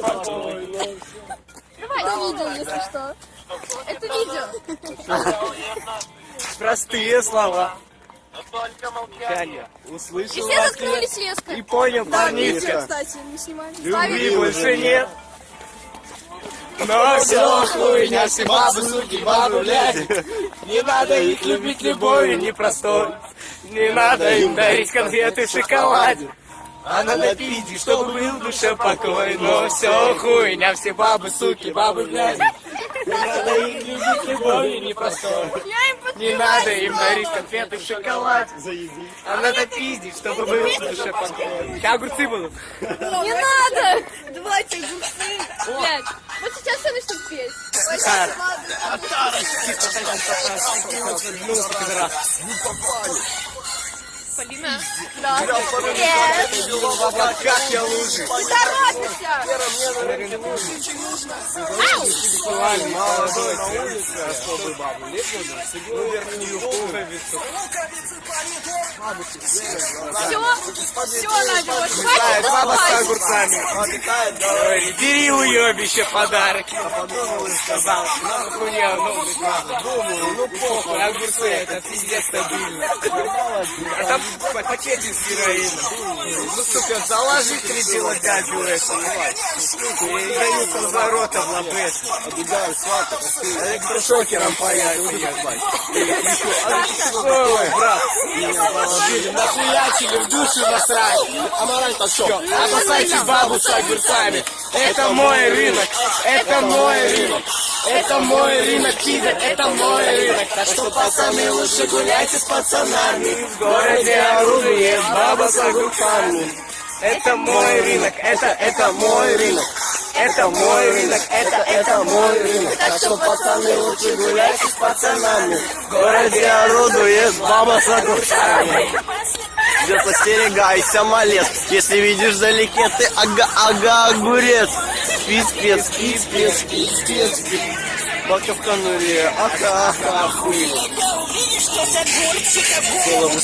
Покой. Это видео, если что. Это видео. Простые слова. Только молчание. Таня, И услышал все заткнулись резко. и понял, Да, кстати, не снимали. Любви больше нет. Но все хуйня, все бабы, суки, бабы, блядь. Не надо их любить любовью непростой. Не надо им дарить конфеты в шоколаде. А надо пить, чтобы был в душе покой. Но все хуйня, все бабы, суки, бабы, блядь. Не надо их любить любовью непростой. Я Не надо им дарить конфеты в шоколаде. А надо пиздить, чтобы был в душе покой. Сейчас огурцы будут. Не надо! Давайте огурцы. Блядь, вот сейчас все начнут петь. Полина? Да. Нет. В облаках я лужи. Торопишься! Сексуальный, молодой, особый бабу. Ну, верхнюю пуговицу. Все, все, Надя, вот хватит баба с огурцами. Бери уебище подарки. Подумал и сказал, ну, хуйня, ну, блядь, ладно. Думаю, ну, похуй, огурцы, это пиздец стабильно. А там пакетик с героином. Ну, сука, заложи три дела дядю это, И дают разворота в лобес. Обидаю свата, электрошокером паять, ебать. Ой, брат, меня положили, нахуячили, в душу насрать. Амараль-то что? Опасайтесь бабу с огурцами. Это мой рынок, это мой рынок. Это мой рынок, пидор, это мой рынок. Так что, пацаны, лучше гуляйте с пацанами. В городе оружие, баба с огурцами. Это мой рынок, это, это мой рынок. Это мой рынок, это, это мой рынок. Так что, пацаны, лучше гуляйте с пацанами. В городе орудует баба с огурцами. Идет остерегайся, малец Если видишь вдалеке ты ага-ага огурец Спи, спец, спи, спец, спи, спец, спи Бака в конуре, ага-ага, хуй Голову